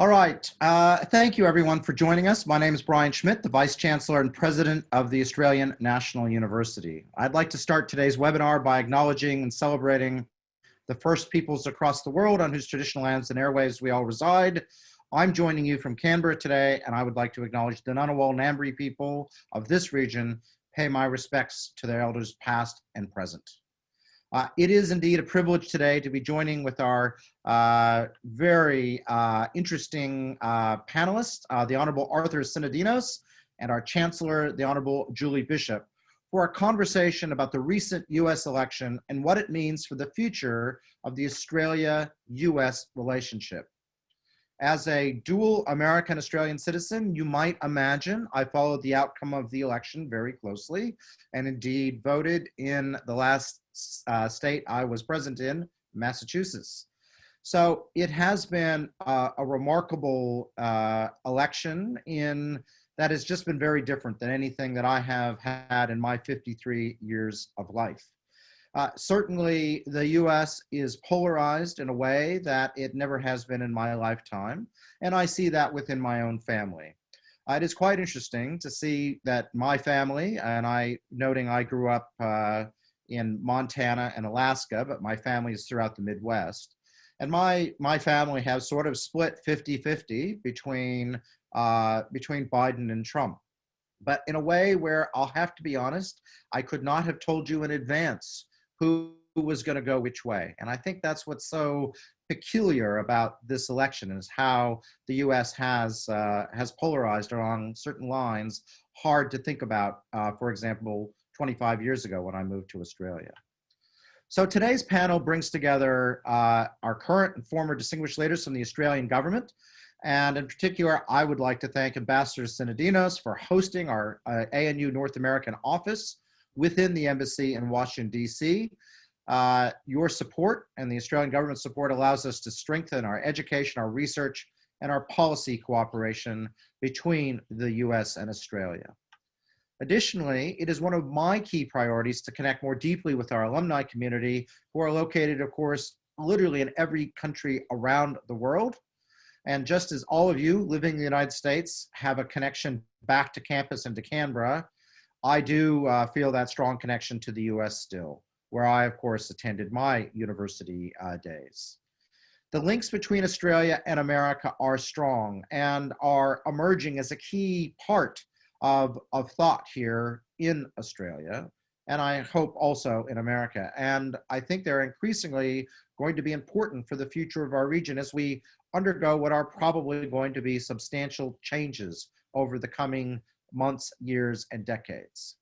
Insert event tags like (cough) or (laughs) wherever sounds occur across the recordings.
All right. Uh, thank you, everyone, for joining us. My name is Brian Schmidt, the Vice Chancellor and President of the Australian National University. I'd like to start today's webinar by acknowledging and celebrating the first peoples across the world on whose traditional lands and airwaves we all reside. I'm joining you from Canberra today, and I would like to acknowledge the Ngunnawal Ngambri people of this region, pay my respects to their elders past and present. Uh, it is indeed a privilege today to be joining with our uh, very uh, interesting uh, panelists, uh, the Honorable Arthur Sinodinos and our Chancellor, the Honorable Julie Bishop, for a conversation about the recent US election and what it means for the future of the Australia-US relationship. As a dual American-Australian citizen, you might imagine I followed the outcome of the election very closely and indeed voted in the last uh, state I was present in, Massachusetts. So it has been uh, a remarkable uh, election in that has just been very different than anything that I have had in my 53 years of life. Uh, certainly, the US is polarized in a way that it never has been in my lifetime, and I see that within my own family. Uh, it is quite interesting to see that my family, and I, noting I grew up uh, in Montana and Alaska, but my family is throughout the Midwest. And my, my family has sort of split 50-50 between, uh, between Biden and Trump. But in a way where I'll have to be honest, I could not have told you in advance who, was gonna go which way. And I think that's what's so peculiar about this election is how the US has, uh, has polarized along certain lines, hard to think about, uh, for example, 25 years ago when I moved to Australia. So today's panel brings together uh, our current and former distinguished leaders from the Australian government. And in particular, I would like to thank Ambassador Sinodinos for hosting our uh, ANU North American office within the embassy in Washington, DC. Uh, your support and the Australian government support allows us to strengthen our education, our research, and our policy cooperation between the US and Australia. Additionally, it is one of my key priorities to connect more deeply with our alumni community who are located, of course, literally in every country around the world. And just as all of you living in the United States have a connection back to campus and to Canberra, I do uh, feel that strong connection to the US still, where I, of course, attended my university uh, days. The links between Australia and America are strong and are emerging as a key part of, of thought here in Australia, and I hope also in America. And I think they're increasingly going to be important for the future of our region as we undergo what are probably going to be substantial changes over the coming months, years, and decades.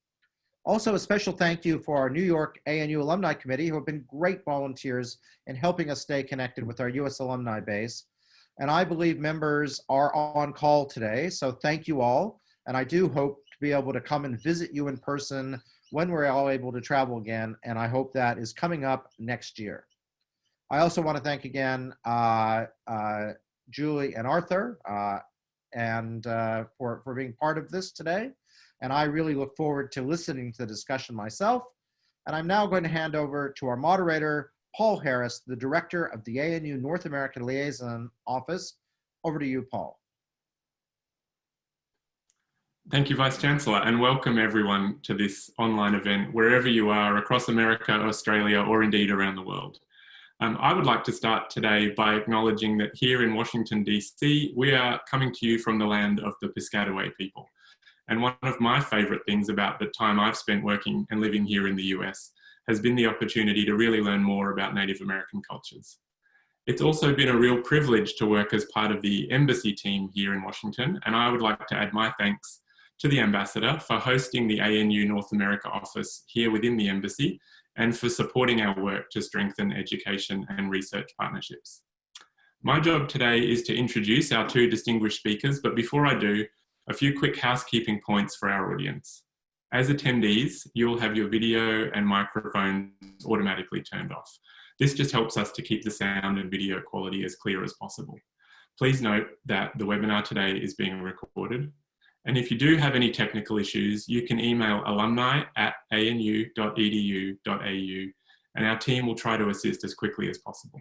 Also, a special thank you for our New York ANU Alumni Committee, who have been great volunteers in helping us stay connected with our US alumni base. And I believe members are on call today, so thank you all. And I do hope to be able to come and visit you in person when we're all able to travel again. And I hope that is coming up next year. I also want to thank again uh, uh, Julie and Arthur uh, and uh, for, for being part of this today. And I really look forward to listening to the discussion myself. And I'm now going to hand over to our moderator, Paul Harris, the director of the ANU North American Liaison Office. Over to you, Paul. Thank you, Vice Chancellor, and welcome everyone to this online event, wherever you are across America, Australia, or indeed around the world. Um, I would like to start today by acknowledging that here in Washington, DC, we are coming to you from the land of the Piscataway people. And one of my favorite things about the time I've spent working and living here in the US has been the opportunity to really learn more about Native American cultures. It's also been a real privilege to work as part of the embassy team here in Washington, and I would like to add my thanks to the Ambassador for hosting the ANU North America office here within the Embassy and for supporting our work to strengthen education and research partnerships. My job today is to introduce our two distinguished speakers, but before I do, a few quick housekeeping points for our audience. As attendees, you'll have your video and microphones automatically turned off. This just helps us to keep the sound and video quality as clear as possible. Please note that the webinar today is being recorded and if you do have any technical issues, you can email alumni at anu.edu.au and our team will try to assist as quickly as possible.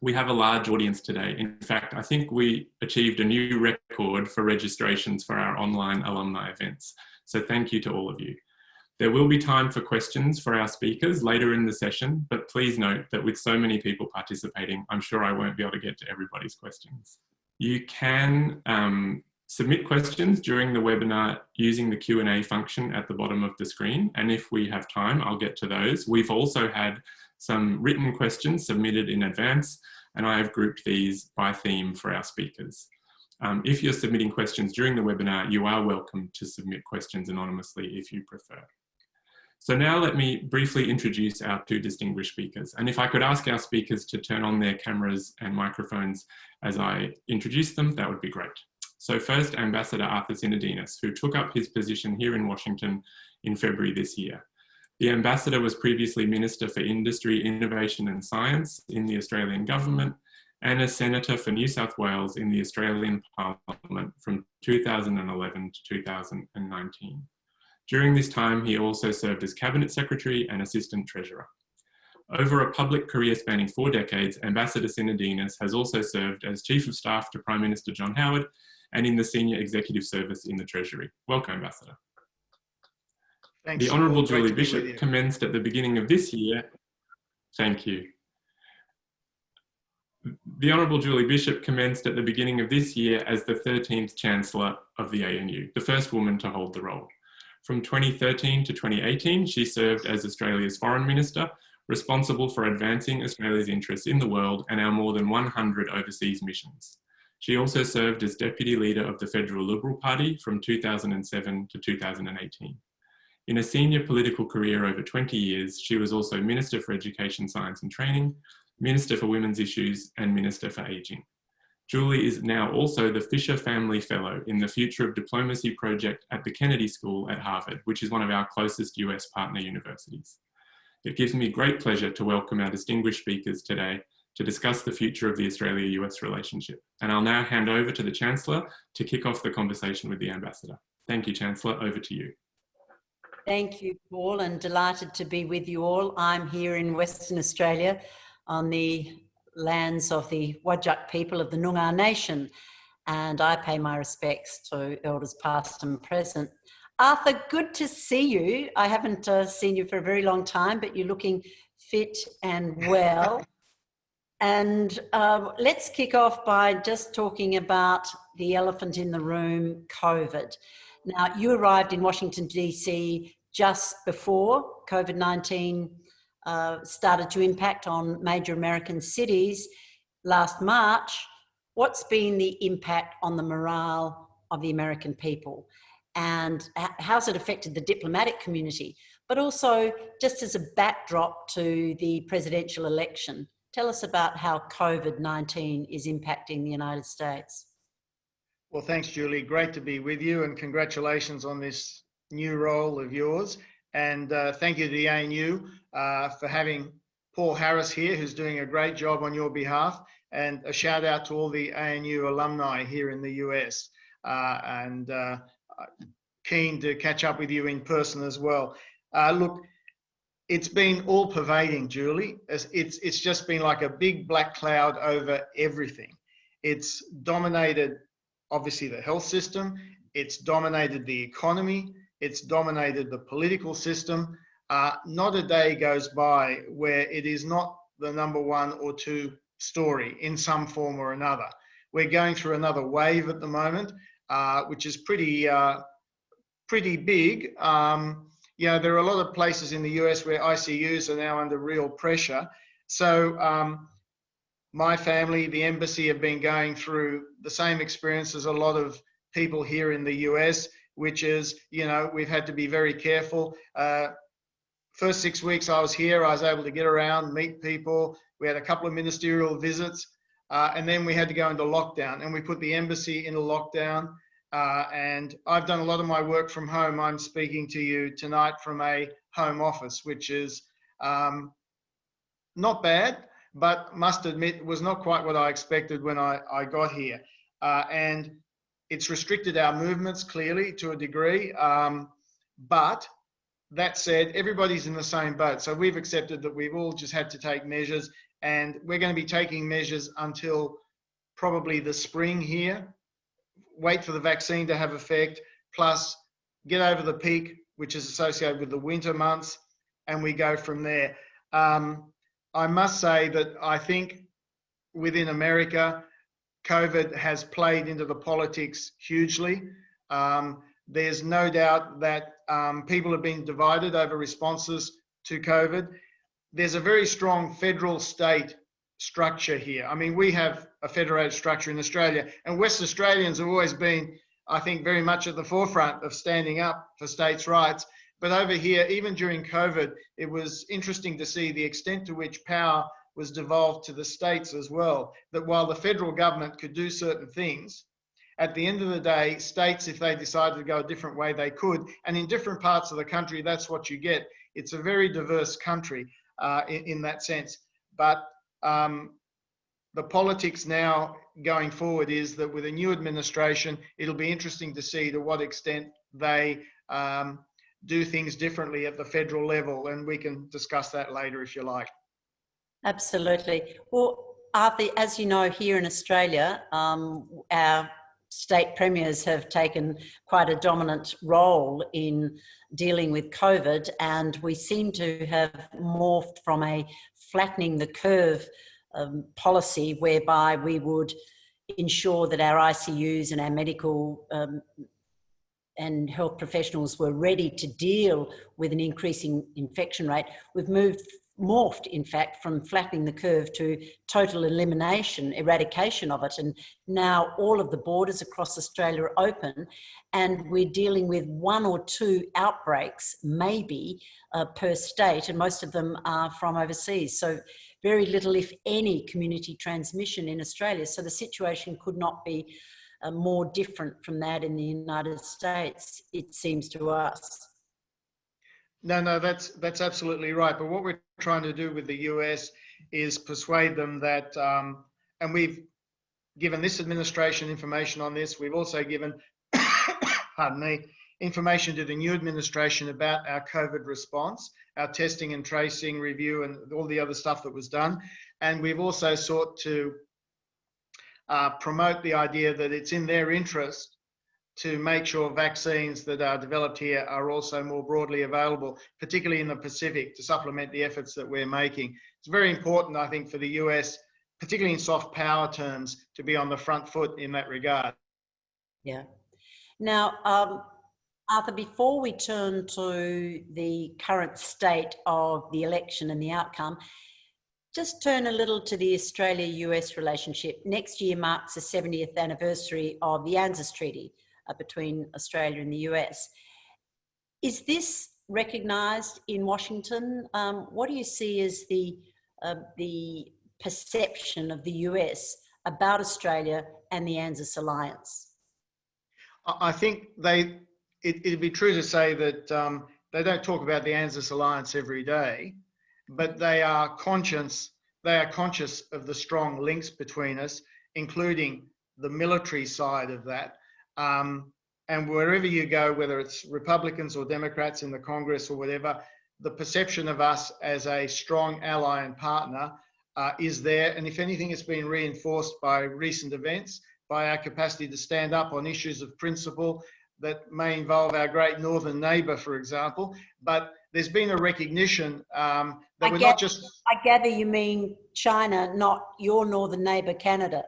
we have a large audience today. In fact, I think we achieved a new record for registrations for our online alumni events. So thank you to all of you. There will be time for questions for our speakers later in the session, but please note that with so many people participating, I'm sure I won't be able to get to everybody's questions. You can um, submit questions during the webinar using the Q&A function at the bottom of the screen. And if we have time, I'll get to those. We've also had some written questions submitted in advance, and I have grouped these by theme for our speakers. Um, if you're submitting questions during the webinar, you are welcome to submit questions anonymously if you prefer. So now let me briefly introduce our two distinguished speakers. And if I could ask our speakers to turn on their cameras and microphones as I introduce them, that would be great. So first, Ambassador Arthur Sinodinos, who took up his position here in Washington in February this year. The Ambassador was previously Minister for Industry, Innovation and Science in the Australian Government and a Senator for New South Wales in the Australian Parliament from 2011 to 2019. During this time, he also served as Cabinet Secretary and Assistant Treasurer. Over a public career spanning four decades, Ambassador Sinodinos has also served as Chief of Staff to Prime Minister John Howard and in the Senior Executive Service in the Treasury. Welcome, Ambassador. Thanks. The Honourable Julie Bishop commenced at the beginning of this year. Thank you. The Honourable Julie Bishop commenced at the beginning of this year as the 13th Chancellor of the ANU, the first woman to hold the role. From 2013 to 2018, she served as Australia's Foreign Minister, responsible for advancing Australia's interests in the world and our more than 100 overseas missions. She also served as Deputy Leader of the Federal Liberal Party from 2007 to 2018. In a senior political career over 20 years, she was also Minister for Education, Science and Training, Minister for Women's Issues and Minister for Ageing. Julie is now also the Fisher Family Fellow in the Future of Diplomacy project at the Kennedy School at Harvard, which is one of our closest US partner universities. It gives me great pleasure to welcome our distinguished speakers today to discuss the future of the Australia-US relationship. And I'll now hand over to the Chancellor to kick off the conversation with the Ambassador. Thank you, Chancellor. Over to you. Thank you, Paul, and delighted to be with you all. I'm here in Western Australia on the lands of the Whadjuk people of the Noongar Nation. And I pay my respects to elders past and present. Arthur, good to see you. I haven't uh, seen you for a very long time, but you're looking fit and well. And uh, let's kick off by just talking about the elephant in the room, COVID. Now, you arrived in Washington, D.C. just before COVID-19 uh, started to impact on major American cities last March, what's been the impact on the morale of the American people? And how's it affected the diplomatic community? But also just as a backdrop to the presidential election, tell us about how COVID-19 is impacting the United States. Well, thanks, Julie. Great to be with you and congratulations on this new role of yours. And uh, thank you to the ANU uh, for having Paul Harris here, who's doing a great job on your behalf. And a shout out to all the ANU alumni here in the US. Uh, and uh, keen to catch up with you in person as well. Uh, look, it's been all pervading, Julie. It's, it's, it's just been like a big black cloud over everything. It's dominated, obviously, the health system. It's dominated the economy. It's dominated the political system. Uh, not a day goes by where it is not the number one or two story in some form or another. We're going through another wave at the moment, uh, which is pretty, uh, pretty big. Um, you know, there are a lot of places in the US where ICUs are now under real pressure. So um, my family, the embassy have been going through the same experience as a lot of people here in the US which is, you know, we've had to be very careful. Uh, first six weeks I was here, I was able to get around, meet people. We had a couple of ministerial visits, uh, and then we had to go into lockdown, and we put the embassy into lockdown. Uh, and I've done a lot of my work from home. I'm speaking to you tonight from a home office, which is um, not bad, but must admit was not quite what I expected when I, I got here. Uh, and it's restricted our movements clearly to a degree, um, but that said, everybody's in the same boat. So we've accepted that we've all just had to take measures And we're going to be taking measures until probably the spring here. Wait for the vaccine to have effect, plus get over the peak, which is associated with the winter months, and we go from there. Um, I must say that I think within America, COVID has played into the politics hugely. Um, there's no doubt that um, people have been divided over responses to COVID. There's a very strong federal state structure here. I mean, we have a federated structure in Australia, and West Australians have always been, I think, very much at the forefront of standing up for states' rights. But over here, even during COVID, it was interesting to see the extent to which power was devolved to the states as well. That while the federal government could do certain things, at the end of the day, states, if they decided to go a different way, they could. And in different parts of the country, that's what you get. It's a very diverse country uh, in, in, that sense. But um, the politics now going forward is that with a new administration, it'll be interesting to see to what extent they um, do things differently at the federal level. And we can discuss that later if you like. Absolutely. Well, Arthur, as you know, here in Australia, um, our state premiers have taken quite a dominant role in dealing with COVID, and we seem to have morphed from a flattening the curve um, policy whereby we would ensure that our ICUs and our medical um, and health professionals were ready to deal with an increasing infection rate. We've moved morphed, in fact, from flattening the curve to total elimination, eradication of it. And now all of the borders across Australia are open and we're dealing with one or two outbreaks, maybe, uh, per state, and most of them are from overseas. So very little, if any, community transmission in Australia. So the situation could not be uh, more different from that in the United States, it seems to us. No, no, that's that's absolutely right. But what we're trying to do with the US is persuade them that, um, and we've given this administration information on this. We've also given, (coughs) pardon me, information to the new administration about our COVID response, our testing and tracing review, and all the other stuff that was done. And we've also sought to uh, promote the idea that it's in their interest to make sure vaccines that are developed here are also more broadly available, particularly in the Pacific, to supplement the efforts that we're making. It's very important, I think, for the US, particularly in soft power terms, to be on the front foot in that regard. Yeah. Now, um, Arthur, before we turn to the current state of the election and the outcome, just turn a little to the Australia-US relationship. Next year marks the 70th anniversary of the ANZUS Treaty, uh, between Australia and the US. Is this recognised in Washington? Um, what do you see as the, uh, the perception of the US about Australia and the ANZUS alliance? I think they, it, would be true to say that um, they don't talk about the ANZUS alliance every day, but they are conscious, they are conscious of the strong links between us, including the military side of that. Um, and wherever you go, whether it's Republicans or Democrats in the Congress or whatever, the perception of us as a strong ally and partner uh, is there. And if anything, it's been reinforced by recent events, by our capacity to stand up on issues of principle that may involve our great northern neighbour, for example. But there's been a recognition um, that I we're gather, not just. I gather you mean China, not your northern neighbour, Canada.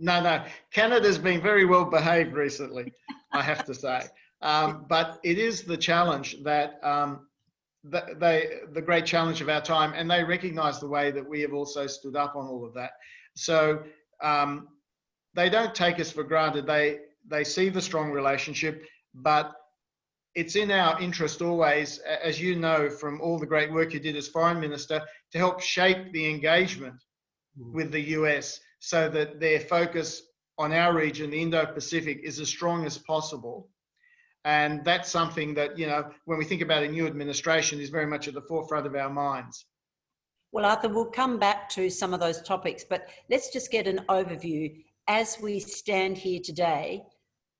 No, no. Canada's been very well behaved recently, I have to say. Um, but it is the challenge that um, the, they, the great challenge of our time, and they recognise the way that we have also stood up on all of that. So um, they don't take us for granted. They they see the strong relationship, but it's in our interest always, as you know from all the great work you did as foreign minister, to help shape the engagement mm. with the US so that their focus on our region, the Indo-Pacific, is as strong as possible. And that's something that, you know, when we think about a new administration is very much at the forefront of our minds. Well, Arthur, we'll come back to some of those topics, but let's just get an overview. As we stand here today,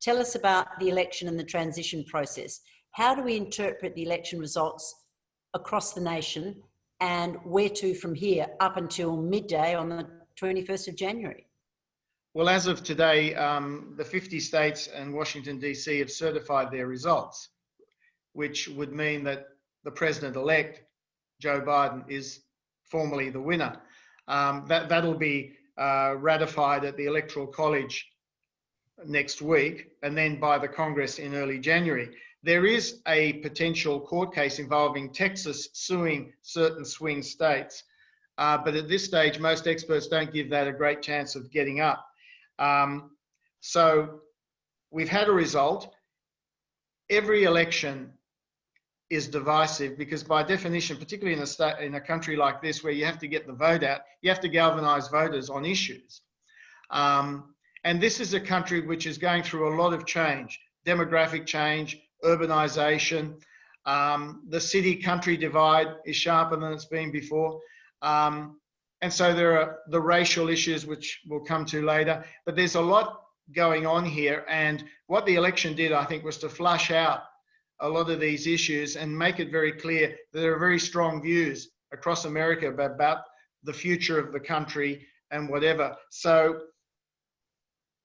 tell us about the election and the transition process. How do we interpret the election results across the nation and where to from here up until midday on the 21st of January? Well, as of today, um, the 50 states and Washington, D.C. have certified their results, which would mean that the president elect, Joe Biden, is formally the winner. Um, that, that'll be uh, ratified at the Electoral College next week and then by the Congress in early January. There is a potential court case involving Texas suing certain swing states, uh, but at this stage, most experts don't give that a great chance of getting up. Um, so we've had a result. Every election is divisive because by definition, particularly in a state, in a country like this where you have to get the vote out, you have to galvanize voters on issues. Um, and this is a country which is going through a lot of change, demographic change, urbanization. Um, the city country divide is sharper than it's been before. Um, and so there are the racial issues, which we'll come to later, but there's a lot going on here. And what the election did, I think, was to flush out a lot of these issues and make it very clear that there are very strong views across America about the future of the country and whatever. So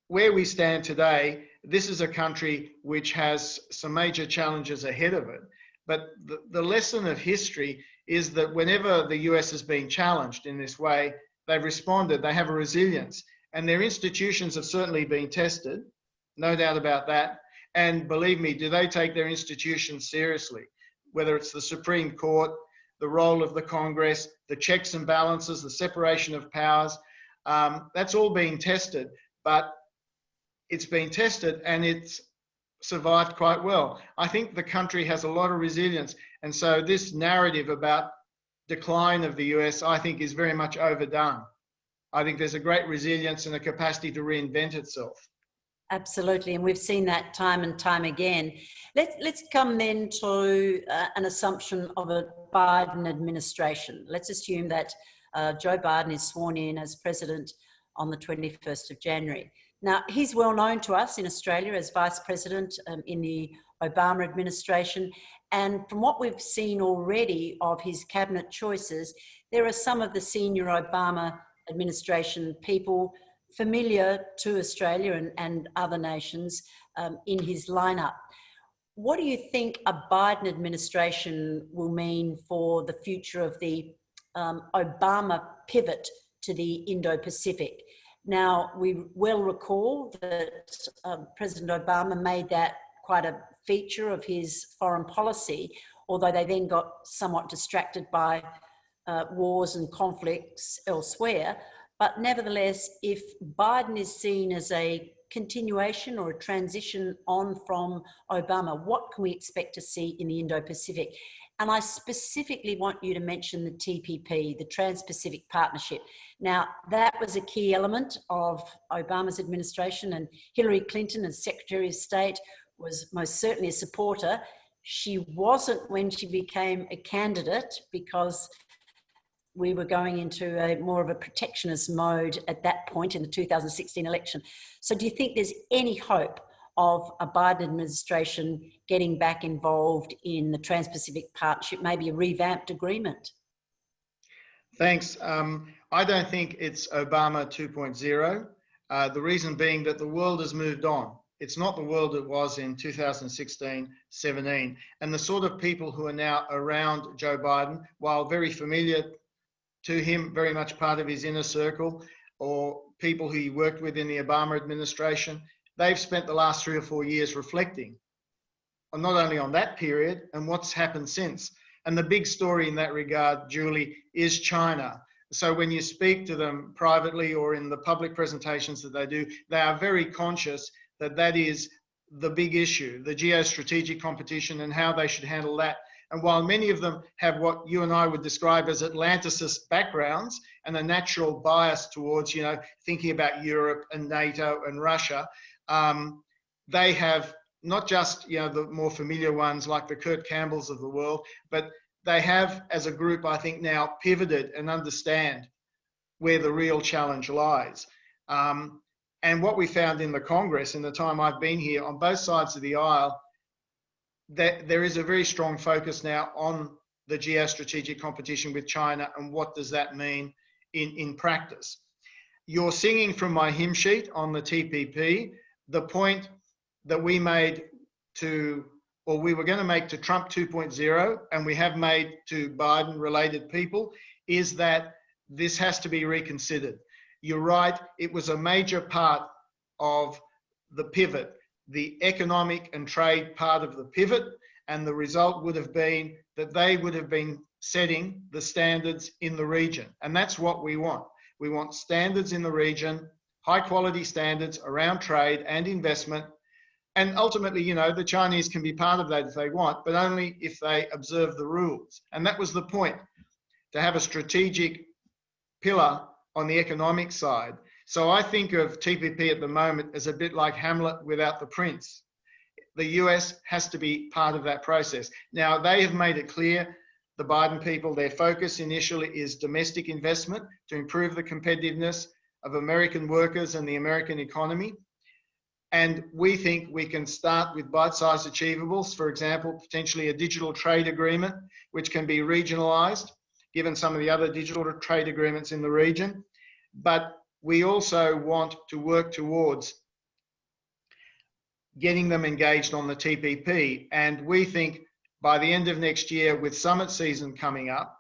where we stand today, this is a country which has some major challenges ahead of it. But the, the lesson of history is that whenever the US has been challenged in this way, they've responded, they have a resilience. And their institutions have certainly been tested, no doubt about that. And believe me, do they take their institutions seriously? Whether it's the Supreme Court, the role of the Congress, the checks and balances, the separation of powers, um, that's all being tested. But it's been tested and it's survived quite well. I think the country has a lot of resilience. And so this narrative about decline of the US, I think is very much overdone. I think there's a great resilience and a capacity to reinvent itself. Absolutely, and we've seen that time and time again. Let's let's come then to uh, an assumption of a Biden administration. Let's assume that uh, Joe Biden is sworn in as president on the 21st of January. Now, he's well known to us in Australia as Vice President um, in the Obama administration. And from what we've seen already of his cabinet choices, there are some of the senior Obama administration people familiar to Australia and, and other nations um, in his lineup. What do you think a Biden administration will mean for the future of the um, Obama pivot to the Indo-Pacific? Now, we will recall that um, President Obama made that quite a feature of his foreign policy, although they then got somewhat distracted by uh, wars and conflicts elsewhere. But nevertheless, if Biden is seen as a continuation or a transition on from Obama, what can we expect to see in the Indo-Pacific? And I specifically want you to mention the TPP, the Trans-Pacific Partnership. Now, that was a key element of Obama's administration and Hillary Clinton as Secretary of State was most certainly a supporter. She wasn't when she became a candidate because we were going into a more of a protectionist mode at that point in the 2016 election. So do you think there's any hope of a Biden administration getting back involved in the Trans-Pacific Partnership, maybe a revamped agreement? Thanks. Um, I don't think it's Obama 2.0. Uh, the reason being that the world has moved on. It's not the world it was in 2016, 17. And the sort of people who are now around Joe Biden, while very familiar to him, very much part of his inner circle, or people who he worked with in the Obama administration, they've spent the last three or four years reflecting on not only on that period and what's happened since. And the big story in that regard, Julie, is China. So when you speak to them privately or in the public presentations that they do, they are very conscious that that is the big issue, the geostrategic competition and how they should handle that. And while many of them have what you and I would describe as Atlanticist backgrounds and a natural bias towards, you know, thinking about Europe and NATO and Russia, um, they have not just you know the more familiar ones like the Kurt Campbells of the world, but they have as a group I think now pivoted and understand where the real challenge lies. Um, and what we found in the Congress in the time I've been here on both sides of the aisle, that there is a very strong focus now on the geostrategic competition with China and what does that mean in, in practice. You're singing from my hymn sheet on the TPP, the point that we made to, or we were going to make to Trump 2.0, and we have made to Biden related people, is that this has to be reconsidered. You're right, it was a major part of the pivot, the economic and trade part of the pivot, and the result would have been that they would have been setting the standards in the region. And that's what we want. We want standards in the region, high quality standards around trade and investment. And ultimately, you know, the Chinese can be part of that if they want, but only if they observe the rules. And that was the point to have a strategic pillar on the economic side. So I think of TPP at the moment as a bit like Hamlet without the prince. The US has to be part of that process. Now, they have made it clear, the Biden people, their focus initially is domestic investment to improve the competitiveness of American workers and the American economy. And we think we can start with bite-sized achievables, for example, potentially a digital trade agreement, which can be regionalized, given some of the other digital trade agreements in the region. But we also want to work towards getting them engaged on the TPP. And we think by the end of next year, with summit season coming up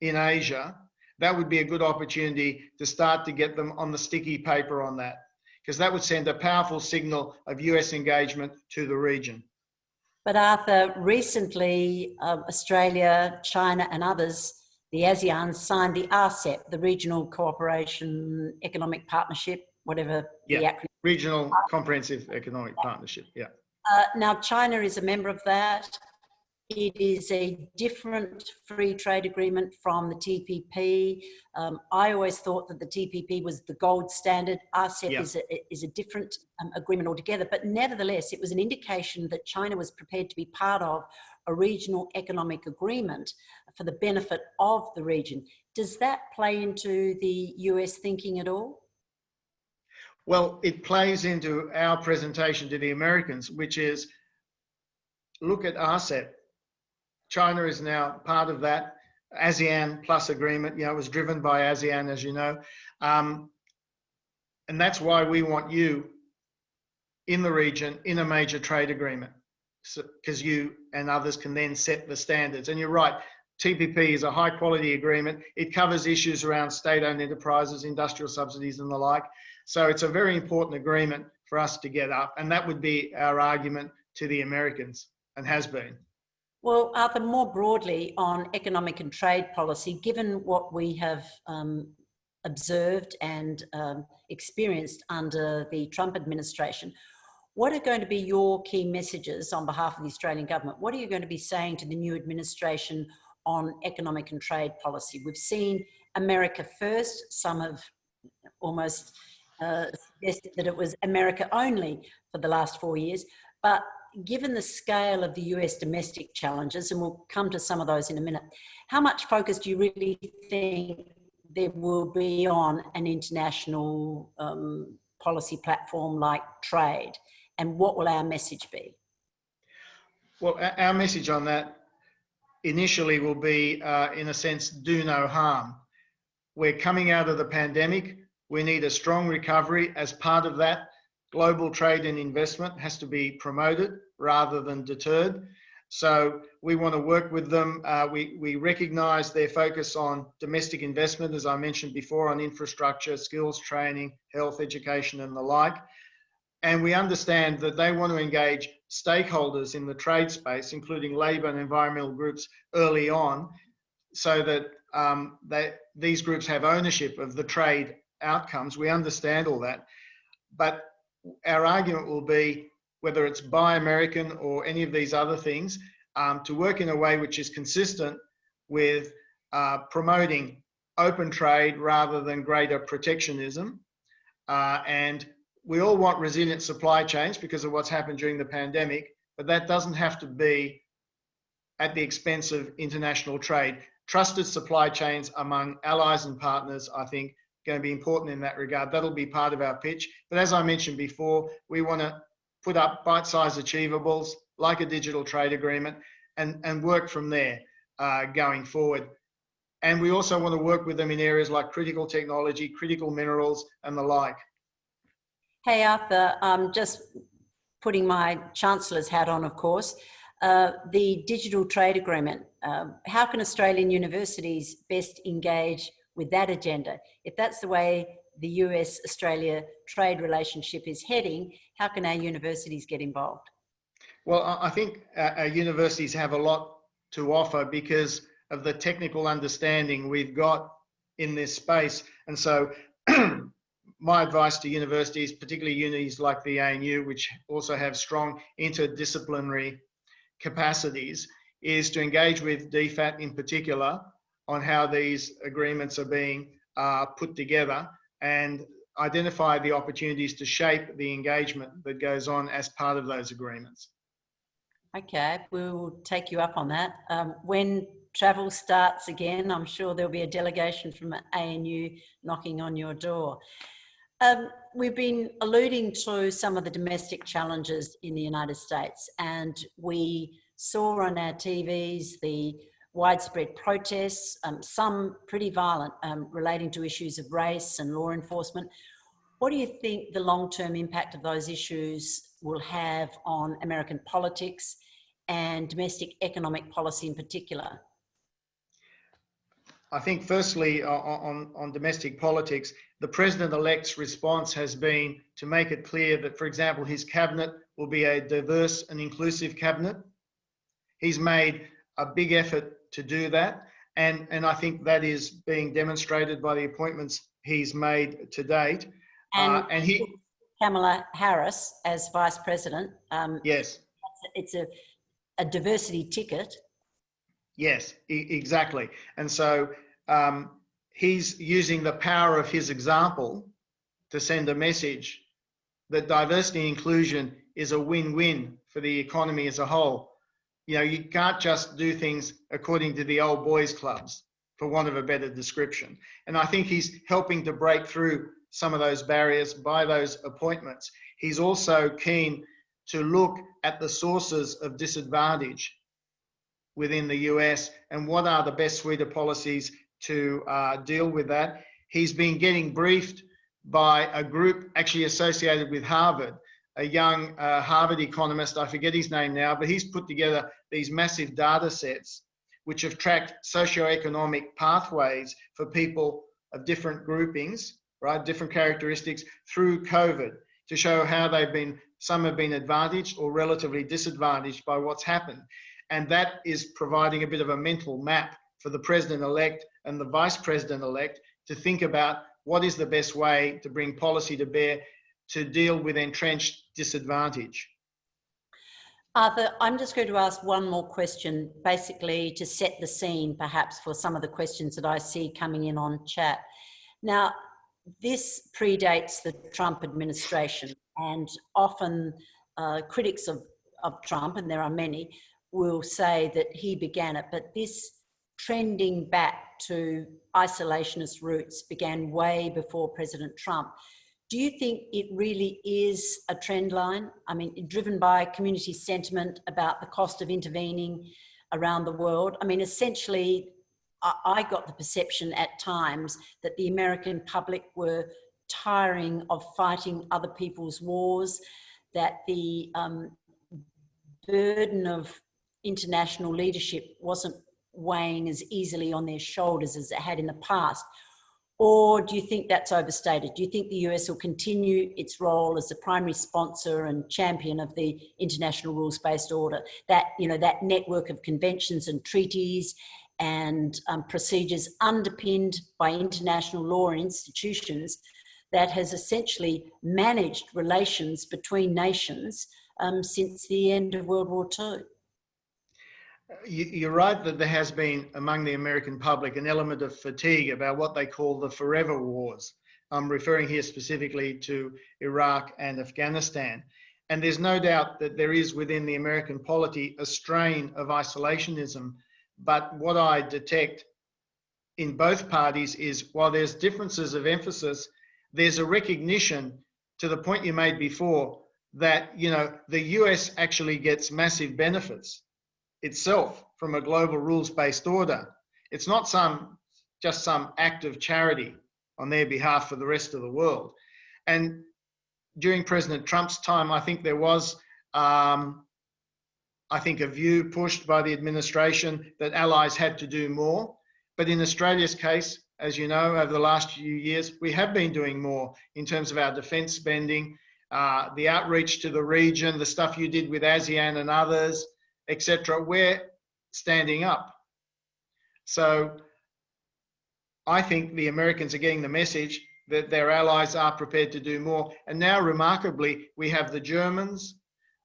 in Asia, that would be a good opportunity to start to get them on the sticky paper on that, because that would send a powerful signal of US engagement to the region. But Arthur, recently um, Australia, China and others, the ASEAN signed the RCEP, the Regional Cooperation Economic Partnership, whatever yeah. the acronym. Regional Comprehensive Economic Partnership, yeah. Uh, now, China is a member of that. It is a different free trade agreement from the TPP. Um, I always thought that the TPP was the gold standard. RCEP Yeah. is, a, is a different um, agreement altogether, but nevertheless, it was an indication that China was prepared to be part of a regional economic agreement for the benefit of the region. Does that play into the US thinking at all? Well, it plays into our presentation to the Americans, which is look at RCEP. China is now part of that ASEAN plus agreement. You know, it was driven by ASEAN, as you know. Um, and that's why we want you in the region in a major trade agreement, because so, you and others can then set the standards. And you're right, TPP is a high quality agreement. It covers issues around state owned enterprises, industrial subsidies, and the like. So it's a very important agreement for us to get up. And that would be our argument to the Americans and has been. Well, Arthur, more broadly on economic and trade policy, given what we have um, observed and um, experienced under the Trump administration, what are going to be your key messages on behalf of the Australian government? What are you going to be saying to the new administration on economic and trade policy? We've seen America first. Some have almost uh, suggested that it was America only for the last four years. But given the scale of the US domestic challenges, and we'll come to some of those in a minute, how much focus do you really think there will be on an international um, policy platform like trade? And what will our message be? Well, our message on that initially will be, uh, in a sense, do no harm. We're coming out of the pandemic. We need a strong recovery. As part of that, global trade and investment has to be promoted rather than deterred. So we want to work with them. Uh, we, we recognize their focus on domestic investment, as I mentioned before, on infrastructure, skills training, health, education, and the like. And we understand that they want to engage stakeholders in the trade space, including labour and environmental groups early on, so that um, they, these groups have ownership of the trade outcomes. We understand all that. But our argument will be whether it's Buy American or any of these other things, um, to work in a way which is consistent with uh, promoting open trade rather than greater protectionism. Uh, and we all want resilient supply chains because of what's happened during the pandemic, but that doesn't have to be at the expense of international trade. Trusted supply chains among allies and partners, I think, going to be important in that regard. That'll be part of our pitch. But as I mentioned before, we want to put up bite-sized achievables like a digital trade agreement and, and work from there. uh, going forward. And we also want to work with them in areas like critical technology, critical minerals, and the like. Hey, Arthur, um, just putting my Chancellor's hat on, of course. Uh, the digital trade agreement, um, how can Australian universities best engage with that agenda? If that's the way the US Australia trade relationship is heading, how can our universities get involved? Well, I think uh, our universities have a lot to offer because of the technical understanding we've got in this space. And so (clears throat) my advice to universities, particularly unis like the ANU, which also have strong interdisciplinary capacities, is to engage with DFAT in particular on how these agreements are being uh, put together and identify the opportunities to shape the engagement that goes on as part of those agreements. Okay, we'll take you up on that. Um, when travel starts again, I'm sure there'll be a delegation from ANU knocking on your door. Um, we've been alluding to some of the domestic challenges in the United States and we saw on our TVs the widespread protests, um, some pretty violent, um, relating to issues of race and law enforcement. What do you think the long-term impact of those issues will have on American politics and domestic economic policy in particular? I think firstly on, on domestic politics, the president-elect's response has been to make it clear that, for example, his cabinet will be a diverse and inclusive cabinet. He's made a big effort to do that. And, and I think that is being demonstrated by the appointments he's made to date. And, uh, and he, Kamala Harris as vice president. Um, yes. It's a, a diversity ticket. Yes, e exactly. And so um, he's using the power of his example to send a message that diversity and inclusion is a win-win for the economy as a whole you know, you can't just do things according to the old boys clubs, for want of a better description. And I think he's helping to break through some of those barriers by those appointments. He's also keen to look at the sources of disadvantage within the US and what are the best suite of policies to uh, deal with that. He's been getting briefed by a group actually associated with Harvard a young uh, Harvard economist, I forget his name now, but he's put together these massive data sets which have tracked socioeconomic pathways for people of different groupings, right, different characteristics through COVID to show how they've been, some have been advantaged or relatively disadvantaged by what's happened. And that is providing a bit of a mental map for the president-elect and the vice president-elect to think about what is the best way to bring policy to bear to deal with entrenched disadvantage. Arthur, I'm just going to ask one more question, basically to set the scene perhaps for some of the questions that I see coming in on chat. Now, this predates the Trump administration and often uh, critics of, of Trump, and there are many, will say that he began it, but this trending back to isolationist roots began way before President Trump. Do you think it really is a trend line? I mean, driven by community sentiment about the cost of intervening around the world? I mean, essentially, I got the perception at times that the American public were tiring of fighting other people's wars, that the um, burden of international leadership wasn't weighing as easily on their shoulders as it had in the past. Or do you think that's overstated? Do you think the US will continue its role as the primary sponsor and champion of the international rules-based order? That, you know, that network of conventions and treaties and um, procedures underpinned by international law and institutions that has essentially managed relations between nations um, since the end of World War II you're right that there has been among the American public an element of fatigue about what they call the forever wars. I'm referring here specifically to Iraq and Afghanistan. And there's no doubt that there is within the American polity a strain of isolationism. But what I detect in both parties is while there's differences of emphasis, there's a recognition to the point you made before that, you know, the US actually gets massive benefits itself from a global rules-based order. It's not some just some act of charity on their behalf for the rest of the world. And during President Trump's time, I think there was, um, I think, a view pushed by the administration that allies had to do more. But in Australia's case, as you know, over the last few years, we have been doing more in terms of our defence spending, uh, the outreach to the region, the stuff you did with ASEAN and others, etc. We're standing up. So I think the Americans are getting the message that their allies are prepared to do more. And now, remarkably, we have the Germans,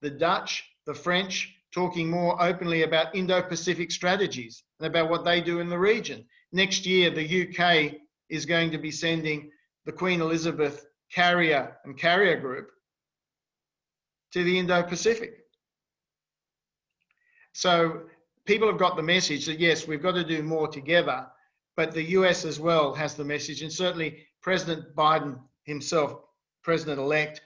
the Dutch, the French talking more openly about Indo Pacific strategies and about what they do in the region. Next year, the UK is going to be sending the Queen Elizabeth carrier and carrier group to the Indo Pacific. So people have got the message that yes, we've got to do more together, but the US as well has the message, and certainly President Biden himself, President elect,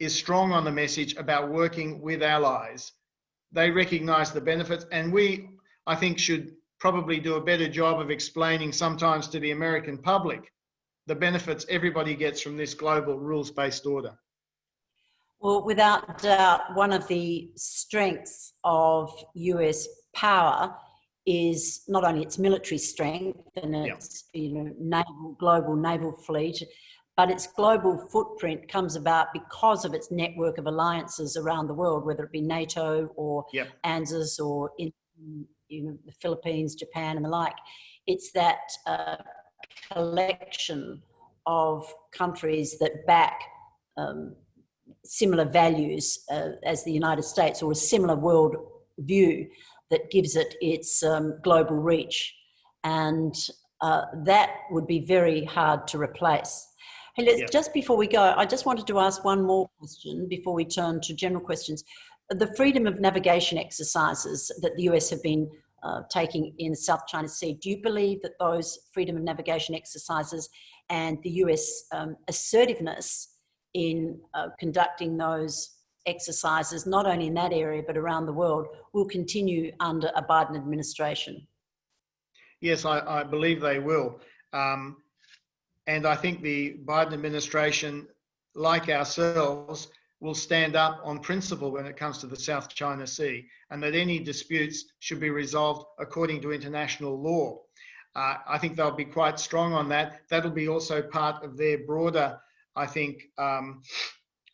is strong on the message about working with allies. They recognize the benefits, and we, I think, should probably do a better job of explaining sometimes to the American public the benefits everybody gets from this global rules based order. Well, without doubt, one of the strengths of US power is not only its military strength and its you know naval global naval fleet, but its global footprint comes about because of its network of alliances around the world, whether it be NATO or yep. ANZUS or in you know, the Philippines, Japan, and the like. It's that uh, collection of countries that back um, similar values uh, as the United States or a similar world view that gives it its um, global reach. And uh, that would be very hard to replace. Hey, let's, just before we go, I just wanted to ask one more question before we turn to general questions. The freedom of navigation exercises that the US have been uh, taking in the South China Sea, do you believe that those freedom of navigation exercises and the US um, assertiveness in uh, conducting those exercises, not only in that area, but around the world, will continue under a Biden administration? Yes, I, I believe they will. Um, and I think the Biden administration, like ourselves, will stand up on principle when it comes to the South China Sea, and that any disputes should be resolved according to international law. Uh, I think they'll be quite strong on that. That'll be also part of their broader, I think, um,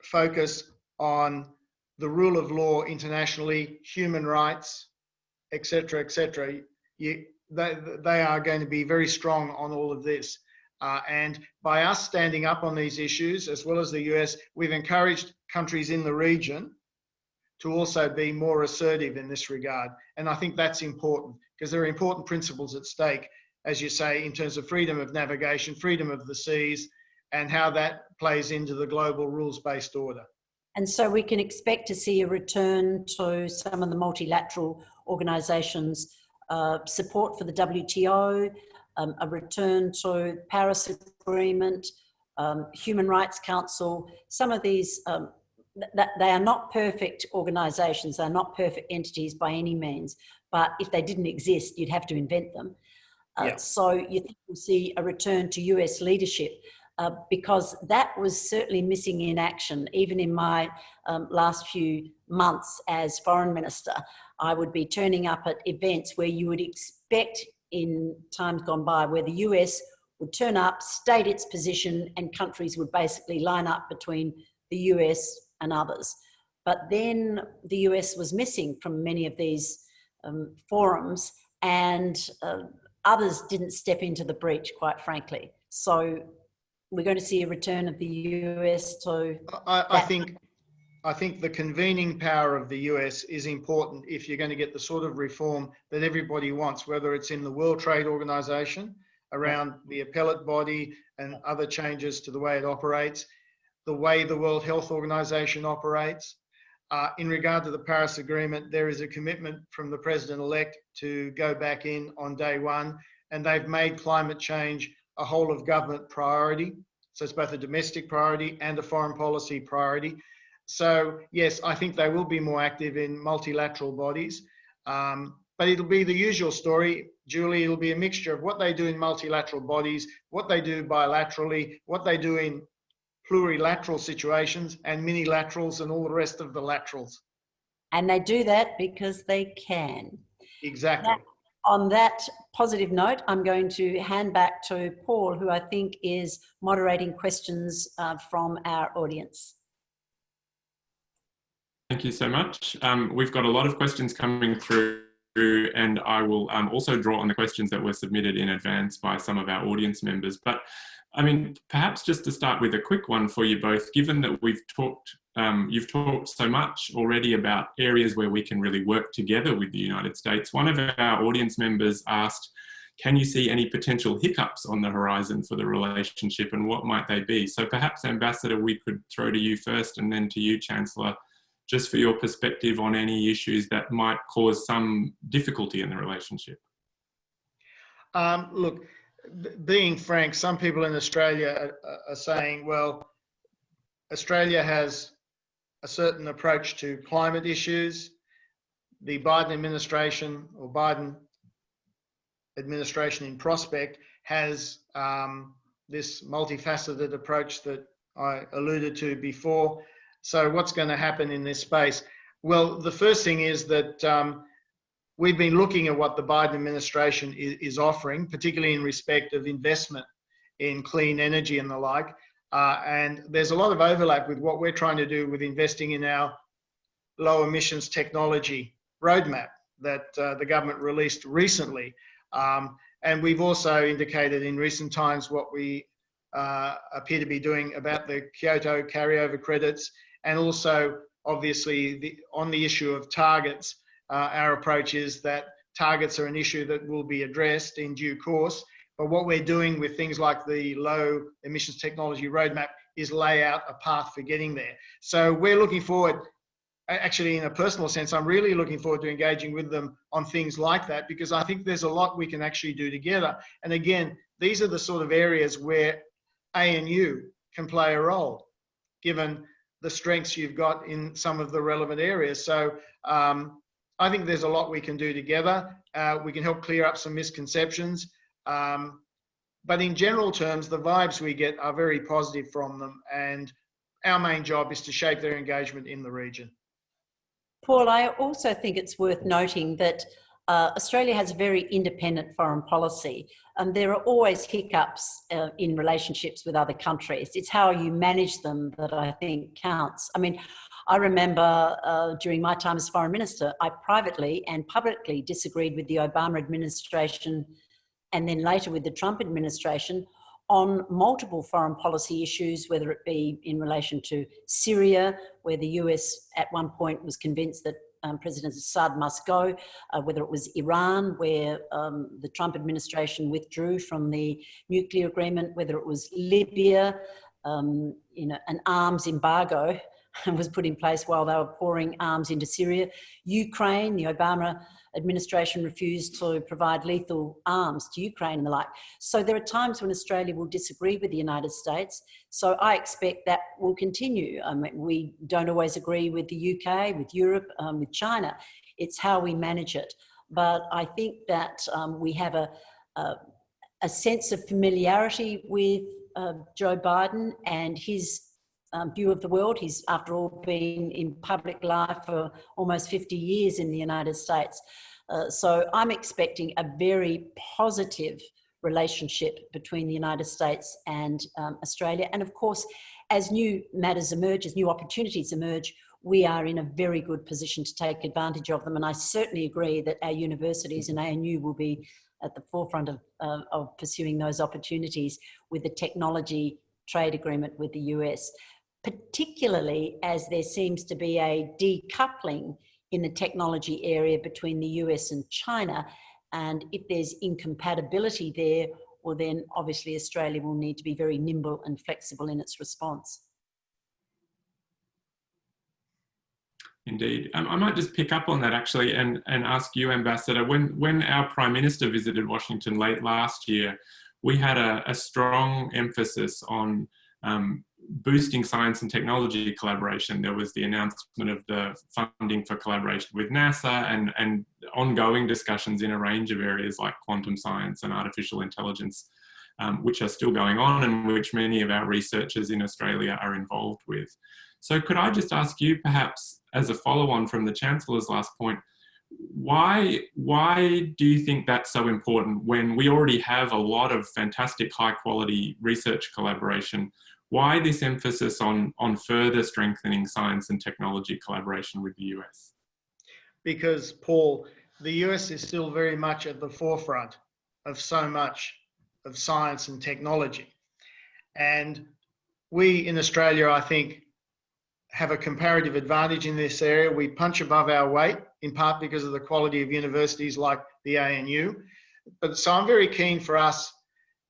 focus on the rule of law internationally, human rights, etc., etc. they, they are going to be very strong on all of this. Uh, and by us standing up on these issues, as well as the US, we've encouraged countries in the region to also be more assertive in this regard. And I think that's important because there are important principles at stake, as you say, in terms of freedom of navigation, freedom of the seas, and how that plays into the global rules based order. And so we can expect to see a return to some of the multilateral organisations' uh, support for the WTO, um, a return to Paris Agreement, um, Human Rights Council. Some of these, um, th they are not perfect organisations, they're not perfect entities by any means, but if they didn't exist, you'd have to invent them. Uh, yeah. So you think we'll see a return to US leadership uh, because that was certainly missing in action. Even in my um, last few months as foreign minister, I would be turning up at events where you would expect in times gone by where the US would turn up, state its position, and countries would basically line up between the US and others. But then the US was missing from many of these um, forums, and uh, others didn't step into the breach, quite frankly. So we're going to see a return of the US to. I, I think. I think the convening power of the US is important if you're going to get the sort of reform that everybody wants, whether it's in the World Trade Organization around the appellate body and other changes to the way it operates, the way the World Health Organization operates. Uh, in regard to the Paris Agreement, there is a commitment from the President elect to go back in on day one, and they've made climate change a whole of government priority. So it's both a domestic priority and a foreign policy priority. So yes, I think they will be more active in multilateral bodies. Um, but it'll be the usual story, Julie. It'll be a mixture of what they do in multilateral bodies, what they do bilaterally, what they do in plurilateral situations, and minilaterals, and all the rest of the laterals. And they do that because they can. Exactly. On that positive note, I'm going to hand back to Paul, who I think is moderating questions uh, from our audience. Thank you so much. Um, we've got a lot of questions coming through and I will um, also draw on the questions that were submitted in advance by some of our audience members. But I mean, perhaps just to start with a quick one for you both, given that we've talked, um, you've talked so much already about areas where we can really work together with the United States. One of our audience members asked, can you see any potential hiccups on the horizon for the relationship and what might they be? So perhaps Ambassador, we could throw to you first and then to you, Chancellor, just for your perspective on any issues that might cause some difficulty in the relationship. Um, look, being frank, some people in Australia are, are saying, well, Australia has a certain approach to climate issues. The Biden administration or Biden administration in prospect has um, this multifaceted approach that I alluded to before. So what's going to happen in this space? Well, the first thing is that um, we've been looking at what the Biden administration is, is, offering, particularly in respect of investment in clean energy and the like. Uh, and there's a lot of overlap with what we're trying to do with investing in our low emissions technology roadmap that uh, the government released recently. Um, and we've also indicated in recent times what we uh, appear to be doing about the Kyoto carryover credits and also obviously the, on the issue of targets, uh, our approach is that targets are an issue that will be addressed in due course. But what we're doing with things like the low emissions technology roadmap is lay out a path for getting there. So we're looking forward, actually in a personal sense, I'm really looking forward to engaging with them on things like that because I think there's a lot we can actually do together. And again, these are the sort of areas where ANU can play a role, given the strengths you've got in some of the relevant areas. So um, I think there's a lot we can do together. Uh, we can help clear up some misconceptions. Um, but in general terms, the vibes we get are very positive from them. And our main job is to shape their engagement in the region. Paul, I also think it's worth noting that uh, Australia has a very independent foreign policy. and there are always hiccups uh, in relationships with other countries. It's how you manage them that I think counts. I mean, I remember uh, during my time as foreign minister, I privately and publicly disagreed with the Obama administration and then later with the Trump administration on multiple foreign policy issues, whether it be in relation to Syria, where the US at one point was convinced that um, President Assad must go, uh, whether it was Iran, where um, the Trump administration withdrew from the nuclear agreement, whether it was Libya, um, you know, an arms embargo (laughs) was put in place while they were pouring arms into Syria. Ukraine, the Obama administration refused to provide lethal arms to Ukraine and the like. So there are times when Australia will disagree with the United States. So I expect that will continue. I mean, we don't always agree with the UK, with Europe, um, with China. It's how we manage it. But I think that um, we have a, a, a, sense of familiarity with uh, Joe Biden and his um, view of the world. He's, after all, been in public life for almost 50 years in the United States. Uh, so I'm expecting a very positive relationship between the United States and um, Australia. And of course, as new matters emerge, as new opportunities emerge, we are in a very good position to take advantage of them. And I certainly agree that our universities and ANU will be at the forefront of, uh, of pursuing those opportunities with the technology trade agreement with the US particularly as there seems to be a decoupling in the technology area between the US and China. And if there's incompatibility there, well then obviously Australia will need to be very nimble and flexible in its response. Indeed. Um, I might just pick up on that actually and, and ask you, Ambassador, when, when our Prime Minister visited Washington late last year, we had a, a strong emphasis on um, boosting science and technology collaboration. There was the announcement of the funding for collaboration with NASA and, and ongoing discussions in a range of areas like quantum science and artificial intelligence, um, which are still going on and which many of our researchers in Australia are involved with. So could I just ask you perhaps as a follow on from the Chancellor's last point, why, why do you think that's so important when we already have a lot of fantastic high quality research collaboration? Why this emphasis on, on further strengthening science and technology collaboration with the US? Because, Paul, the US is still very much at the forefront of so much of science and technology. And we in Australia, I think, have a comparative advantage in this area. We punch above our weight, in part because of the quality of universities like the ANU. But so I'm very keen for us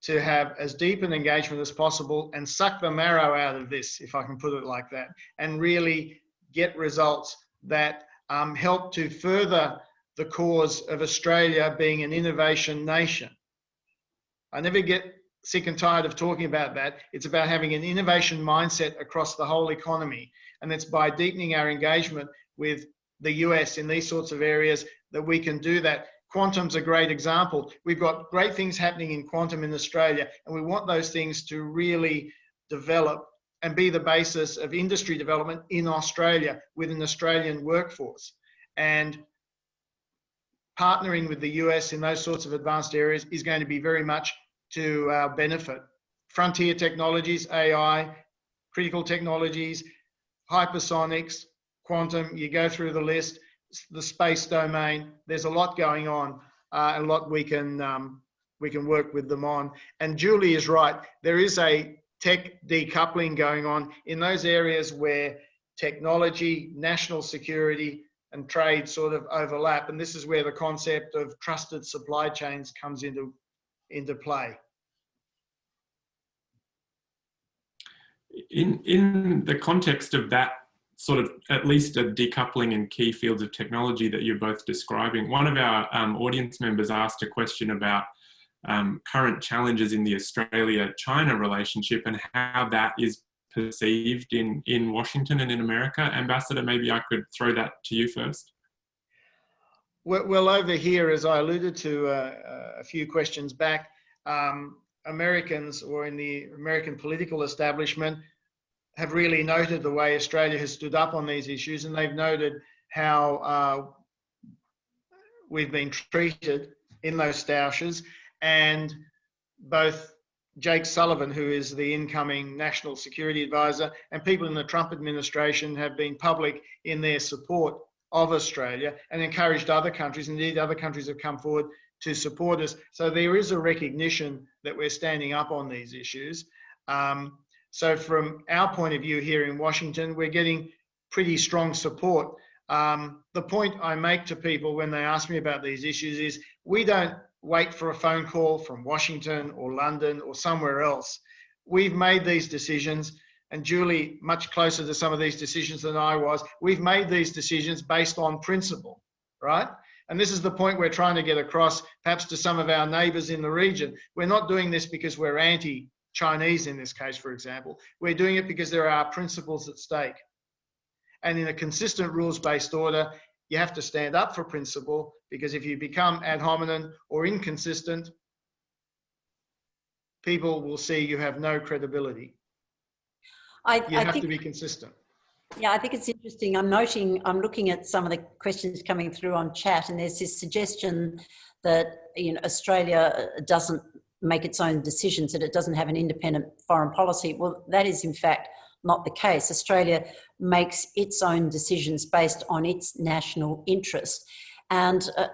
to have as deep an engagement as possible and suck the marrow out of this, if I can put it like that, and really get results that um, help to further the cause of Australia being an innovation nation. I never get sick and tired of talking about that. It's about having an innovation mindset across the whole economy. And it's by deepening our engagement with the US in these sorts of areas that we can do that. Quantum's a great example. We've got great things happening in quantum in Australia, and we want those things to really develop and be the basis of industry development in Australia with an Australian workforce. And partnering with the US in those sorts of advanced areas is going to be very much to our benefit. Frontier technologies, AI, critical technologies, hypersonics, quantum, you go through the list, the space domain, there's a lot going on, uh, a lot we can, um, we can work with them on. And Julie is right, there is a tech decoupling going on in those areas where technology, national security, and trade sort of overlap. And this is where the concept of trusted supply chains comes into, into play. In, in the context of that sort of at least a decoupling in key fields of technology that you're both describing, one of our um, audience members asked a question about um, current challenges in the Australia-China relationship and how that is perceived in, in Washington and in America. Ambassador, maybe I could throw that to you first. Well, well over here, as I alluded to uh, a few questions back, um, Americans or in the American political establishment have really noted the way Australia has stood up on these issues and they've noted how uh, we've been treated in those stoushes and both Jake Sullivan, who is the incoming national security advisor, and people in the Trump administration have been public in their support of Australia and encouraged other countries, indeed other countries have come forward to support us. So there is a recognition that we're standing up on these issues. Um, so from our point of view here in Washington, we're getting pretty strong support. Um, the point I make to people when they ask me about these issues is we don't wait for a phone call from Washington or London or somewhere else. We've made these decisions and Julie, much closer to some of these decisions than I was, we've made these decisions based on principle, right? And this is the point we're trying to get across, perhaps to some of our neighbours in the region. We're not doing this because we're anti Chinese in this case, for example. We're doing it because there are principles at stake. And in a consistent rules-based order, you have to stand up for principle because if you become ad hominem or inconsistent, people will see you have no credibility. I, you I have think, to be consistent. Yeah, I think it's interesting. I'm noting, I'm looking at some of the questions coming through on chat and there's this suggestion that you know Australia doesn't make its own decisions, that it doesn't have an independent foreign policy. Well, that is in fact not the case. Australia makes its own decisions based on its national interest. And uh,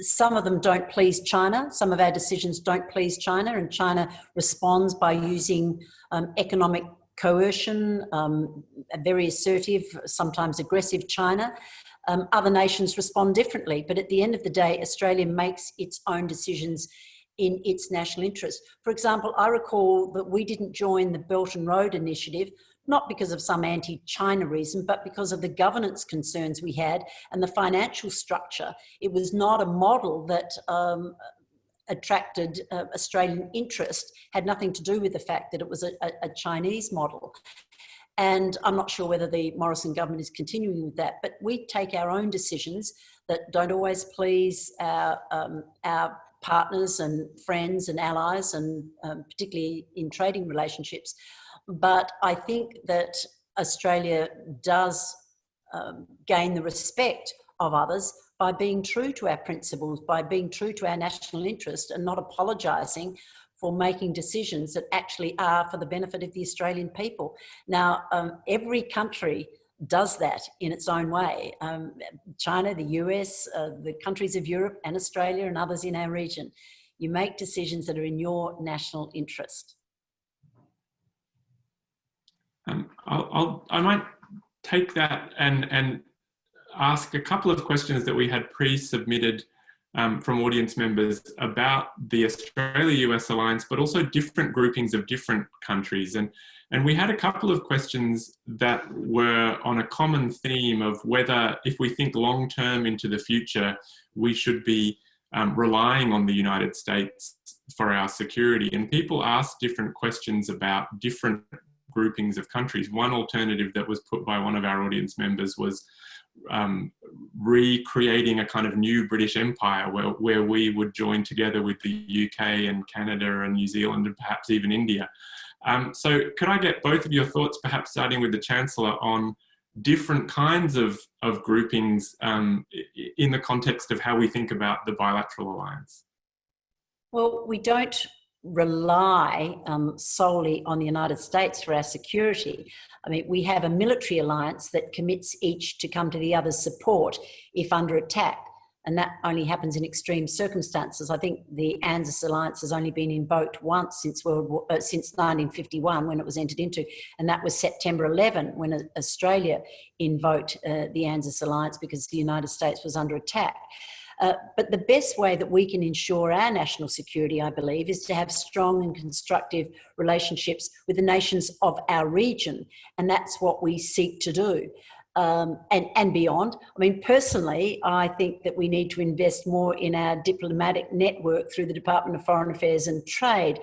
some of them don't please China. Some of our decisions don't please China and China responds by using um, economic coercion, um, very assertive, sometimes aggressive China. Um, other nations respond differently, but at the end of the day, Australia makes its own decisions in its national interest. For example, I recall that we didn't join the Belt and Road Initiative, not because of some anti-China reason, but because of the governance concerns we had and the financial structure. It was not a model that um, attracted uh, Australian interest had nothing to do with the fact that it was a, a, Chinese model. And I'm not sure whether the Morrison government is continuing with that, but we take our own decisions that don't always please our, um, our partners and friends and allies, and um, particularly in trading relationships. But I think that Australia does um, gain the respect of others by being true to our principles, by being true to our national interest and not apologising for making decisions that actually are for the benefit of the Australian people. Now, um, every country does that in its own way. Um, China, the US, uh, the countries of Europe and Australia and others in our region. You make decisions that are in your national interest. Um, I'll, I'll, I might take that and, and ask a couple of questions that we had pre-submitted um, from audience members about the Australia-US alliance, but also different groupings of different countries. And, and we had a couple of questions that were on a common theme of whether, if we think long-term into the future, we should be um, relying on the United States for our security. And people asked different questions about different groupings of countries. One alternative that was put by one of our audience members was um, recreating a kind of new British Empire where, where we would join together with the UK and Canada and New Zealand and perhaps even India. Um, so could I get both of your thoughts, perhaps starting with the Chancellor, on different kinds of, of groupings um, in the context of how we think about the bilateral alliance? Well, we don't rely um, solely on the United States for our security. I mean, we have a military alliance that commits each to come to the other's support if under attack. And that only happens in extreme circumstances. I think the ANZUS alliance has only been invoked once since World War, uh, since 1951 when it was entered into, and that was September 11 when uh, Australia invoked uh, the ANZUS alliance because the United States was under attack. Uh, but the best way that we can ensure our national security, I believe, is to have strong and constructive relationships with the nations of our region. And that's what we seek to do. Um, and, and beyond. I mean, personally, I think that we need to invest more in our diplomatic network through the Department of Foreign Affairs and Trade.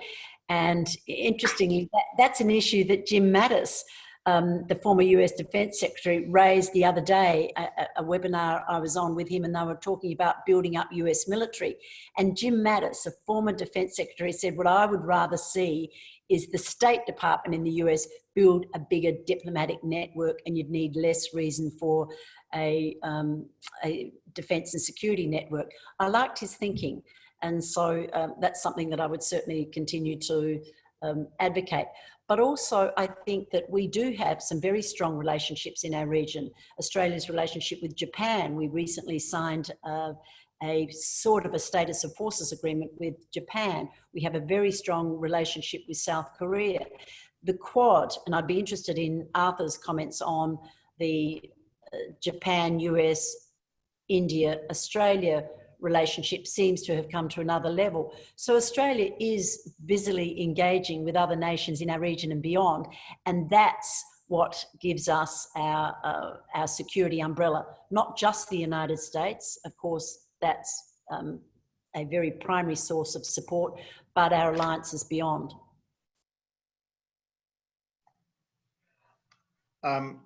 And interestingly, that, that's an issue that Jim Mattis um, the former US Defence Secretary raised the other day, a, a, webinar I was on with him and they were talking about building up US military. And Jim Mattis, a former Defence Secretary said, what I would rather see is the State Department in the US build a bigger diplomatic network and you'd need less reason for a, um, a defence and security network. I liked his thinking. And so um, that's something that I would certainly continue to um, advocate. But also, I think that we do have some very strong relationships in our region. Australia's relationship with Japan, we recently signed uh, a sort of a status of forces agreement with Japan. We have a very strong relationship with South Korea. The Quad, and I'd be interested in Arthur's comments on the uh, Japan, US, India, Australia relationship seems to have come to another level. So Australia is busily engaging with other nations in our region and beyond, and that's what gives us our, uh, our security umbrella, not just the United States, of course, that's um, a very primary source of support, but our alliance is beyond. Um,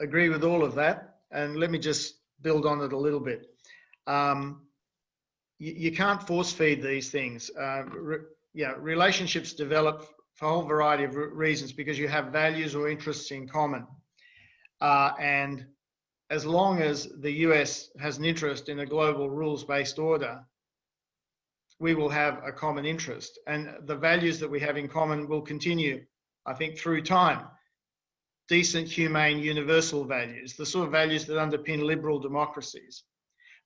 agree with all of that. And let me just build on it a little bit um, you, you, can't force feed these things. Uh, re, yeah, relationships develop for a whole variety of re reasons because you have values or interests in common. Uh, and as long as the US has an interest in a global rules-based order, we will have a common interest. And the values that we have in common will continue, I think, through time. Decent, humane, universal values, the sort of values that underpin liberal democracies.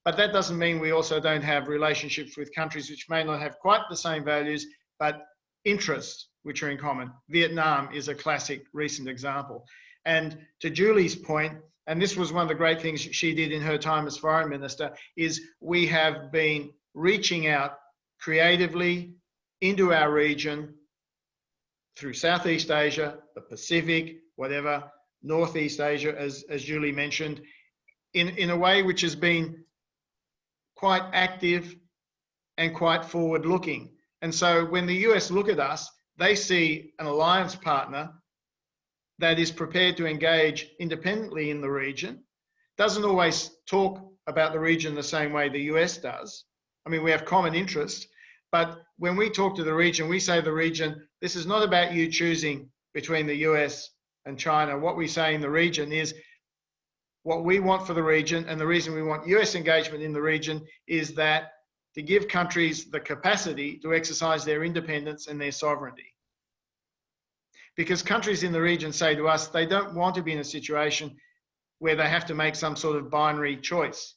But that doesn't mean we also don't have relationships with countries which may not have quite the same values, but interests which are in common. Vietnam is a classic recent example. And to Julie's point, and this was one of the great things she did in her time as foreign minister, is we have been reaching out creatively into our region through Southeast Asia, the Pacific, whatever, Northeast Asia, as, as Julie mentioned, in, in a way which has been quite active and quite forward looking. And so when the US look at us, they see an alliance partner that is prepared to engage independently in the region, doesn't always talk about the region the same way the US does. I mean, we have common interests, but when we talk to the region, we say the region, this is not about you choosing between the US and China. What we say in the region is what we want for the region, and the reason we want US engagement in the region is that to give countries the capacity to exercise their independence and their sovereignty. Because countries in the region say to us they don't want to be in a situation where they have to make some sort of binary choice.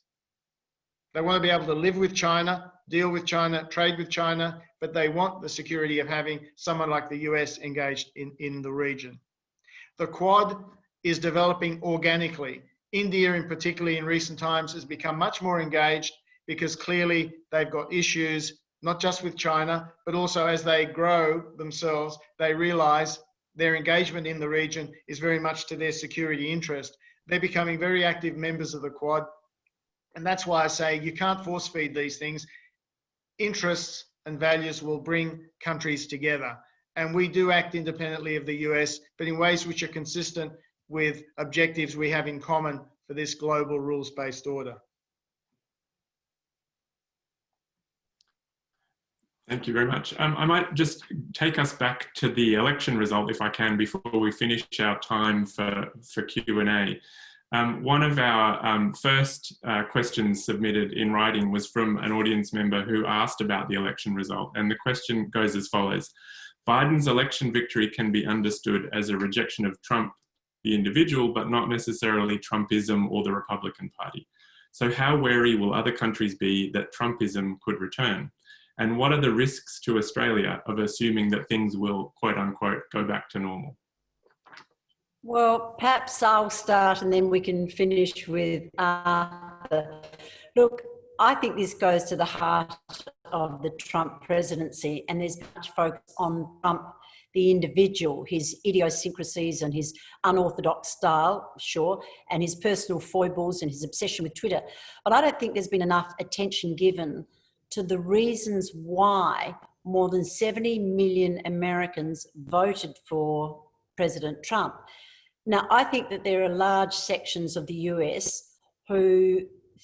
They want to be able to live with China, deal with China, trade with China, but they want the security of having someone like the US engaged in, in the region. The Quad is developing organically. India, in particular, in recent times, has become much more engaged because clearly they've got issues, not just with China, but also as they grow themselves, they realize their engagement in the region is very much to their security interest. They're becoming very active members of the Quad. And that's why I say you can't force feed these things. Interests and values will bring countries together. And we do act independently of the US, but in ways which are consistent with objectives we have in common for this global rules-based order. Thank you very much. Um, I might just take us back to the election result, if I can, before we finish our time for, for Q&A. Um, one of our um, first uh, questions submitted in writing was from an audience member who asked about the election result. And the question goes as follows. Biden's election victory can be understood as a rejection of Trump, the individual, but not necessarily Trumpism or the Republican Party. So how wary will other countries be that Trumpism could return? And what are the risks to Australia of assuming that things will, quote unquote, go back to normal? Well, perhaps I'll start and then we can finish with Arthur. Look, I think this goes to the heart of the Trump presidency and there's much focus on Trump, the individual, his idiosyncrasies and his unorthodox style, sure, and his personal foibles and his obsession with Twitter. But I don't think there's been enough attention given to the reasons why more than 70 million Americans voted for President Trump. Now, I think that there are large sections of the US who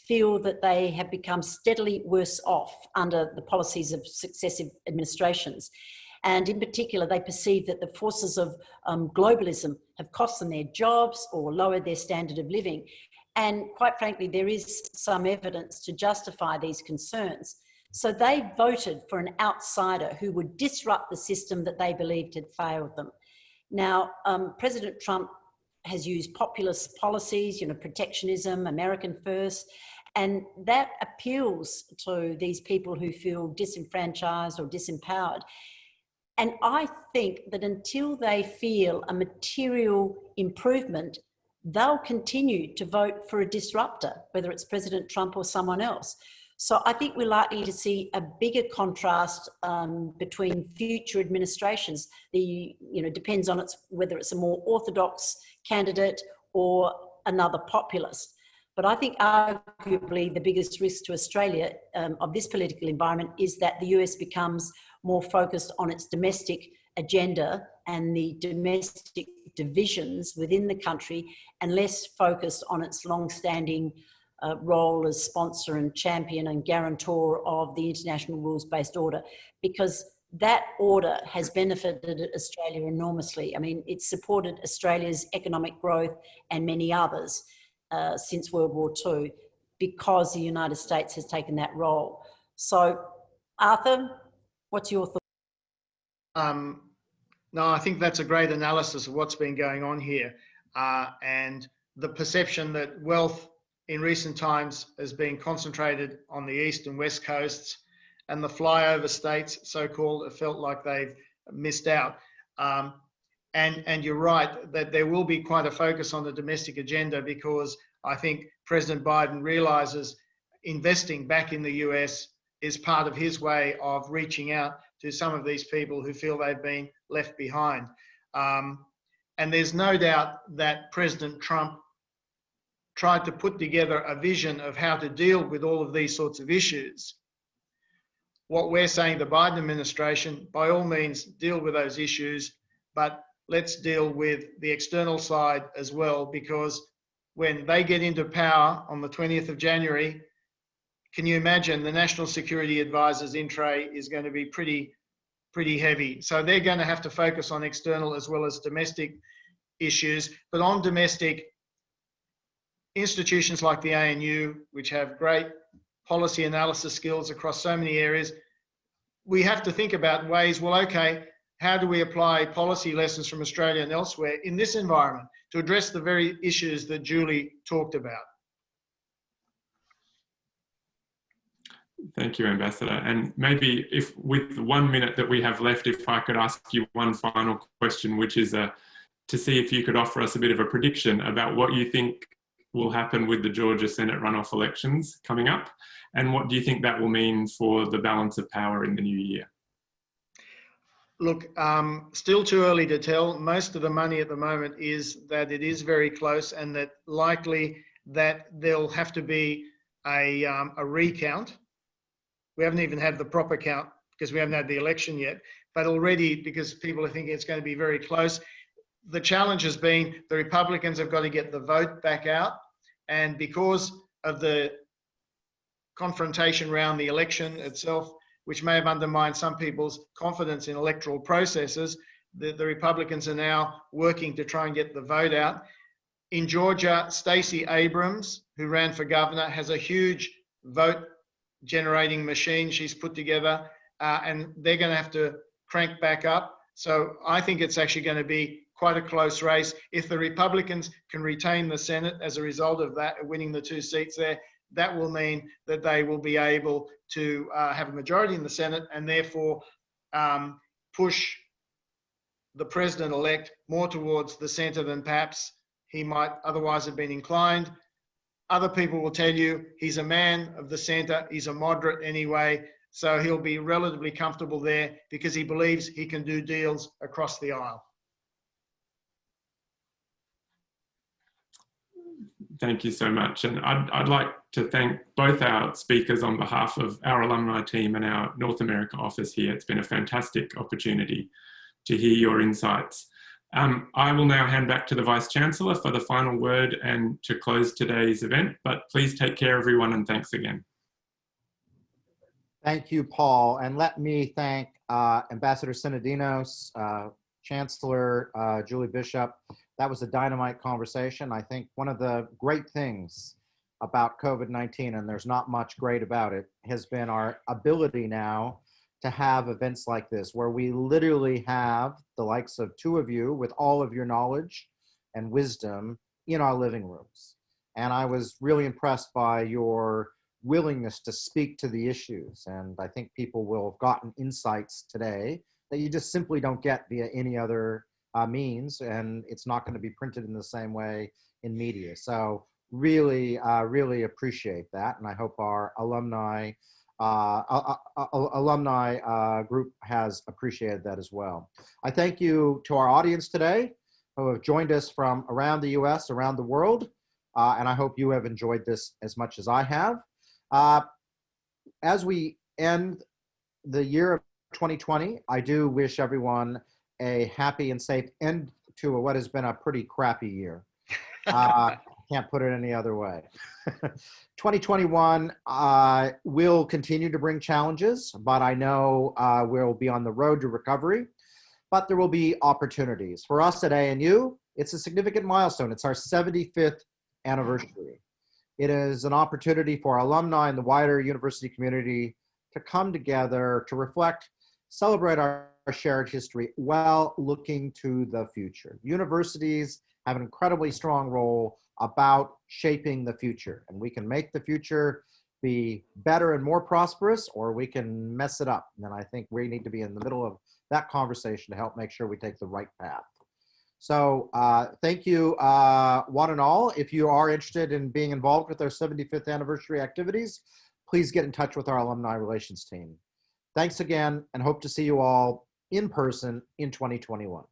feel that they have become steadily worse off under the policies of successive administrations. And in particular, they perceive that the forces of um, globalism have cost them their jobs or lowered their standard of living. And quite frankly, there is some evidence to justify these concerns. So they voted for an outsider who would disrupt the system that they believed had failed them. Now, um, President Trump has used populist policies, you know, protectionism, American first, and that appeals to these people who feel disenfranchised or disempowered. And I think that until they feel a material improvement, they'll continue to vote for a disruptor, whether it's President Trump or someone else. So I think we're likely to see a bigger contrast um, between future administrations. The, you know, depends on its, whether it's a more orthodox candidate or another populist. But I think arguably the biggest risk to Australia um, of this political environment is that the US becomes more focused on its domestic agenda and the domestic divisions within the country and less focused on its long-standing uh, role as sponsor and champion and guarantor of the international rules-based order because that order has benefited Australia enormously. I mean, it's supported Australia's economic growth and many others uh, since World War II because the United States has taken that role. So, Arthur, what's your thought? Um, no, I think that's a great analysis of what's been going on here uh, and the perception that wealth in recent times has been concentrated on the east and west coasts and the flyover states, so-called, have felt like they've missed out. Um, and, and you're right that there will be quite a focus on the domestic agenda because I think President Biden realizes investing back in the US is part of his way of reaching out to some of these people who feel they've been left behind. Um, and there's no doubt that President Trump tried to put together a vision of how to deal with all of these sorts of issues. what we're saying, the Biden administration, by all means, deal with those issues, but let's deal with the external side as well, because when they get into power on the 20th of January, can you imagine the National Security Advisor's in tray is going to be pretty, pretty heavy. So they're going to have to focus on external as well as domestic issues. But on domestic, institutions like the ANU, which have great policy analysis skills across so many areas, we have to think about ways, well, okay, how do we apply policy lessons from Australia and elsewhere in this environment to address the very issues that Julie talked about? Thank you, Ambassador. And maybe if with one minute that we have left, if I could ask you one final question, which is uh, to see if you could offer us a bit of a prediction about what you think will happen with the Georgia Senate runoff elections coming up, and what do you think that will mean for the balance of power in the new year? Look, um, still too early to tell. Most of the money at the moment is that it is very close and that likely that there'll have to be a, um, a recount. We haven't even had the proper count because we haven't had the election yet, but already because people are thinking it's going to be very close. The challenge has been the Republicans have got to get the vote back out. And because of the confrontation around the election itself, which may have undermined some people's confidence in electoral processes. The, the Republicans are now working to try and get the vote out. In Georgia, Stacey Abrams, who ran for governor, has a huge vote generating machine she's put together, uh, and they're going to have to crank back up. So I think it's actually going to be quite a close race. If the Republicans can retain the Senate as a result of that, winning the two seats there, that will mean that they will be able to uh, have a majority in the Senate and therefore um, push the president elect more towards the centre than perhaps he might otherwise have been inclined. Other people will tell you he's a man of the centre, he's a moderate anyway, so he'll be relatively comfortable there because he believes he can do deals across the aisle. Thank you so much. And I'd, I'd like to thank both our speakers on behalf of our alumni team and our North America office here. It's been a fantastic opportunity to hear your insights. Um, I will now hand back to the Vice Chancellor for the final word and to close today's event, but please take care everyone and thanks again. Thank you, Paul. And let me thank uh, Ambassador Sinodinos, uh, Chancellor uh, Julie Bishop, that was a dynamite conversation. I think one of the great things about COVID-19, and there's not much great about it, has been our ability now to have events like this, where we literally have the likes of two of you with all of your knowledge and wisdom in our living rooms. And I was really impressed by your willingness to speak to the issues. And I think people will have gotten insights today that you just simply don't get via any other uh, means, and it's not going to be printed in the same way in media. So really, uh, really appreciate that, and I hope our alumni uh, uh, uh, uh alumni group has appreciated that as well. I thank you to our audience today who have joined us from around the U.S., around the world, and I hope you have enjoyed this as much as I have. as we end the year of 2020, I do wish everyone a happy and safe end to what has been a pretty crappy year. (laughs) Uh, can't put it any other way. (laughs) 2021 uh, will continue to bring challenges, but I know uh, we'll be on the road to recovery, but there will be opportunities. For us at ANU, it's a significant milestone. It's our 75th anniversary. It is an opportunity for alumni and the wider university community to come together to reflect, celebrate our our shared history while looking to the future. Universities have an incredibly strong role about shaping the future, and we can make the future be better and more prosperous, or we can mess it up. And I think we need to be in the middle of that conversation to help make sure we take the right path. So uh, thank you, uh, one and all. If you are interested in being involved with our 75th anniversary activities, please get in touch with our alumni relations team. Thanks again and hope to see you all in person in 2021.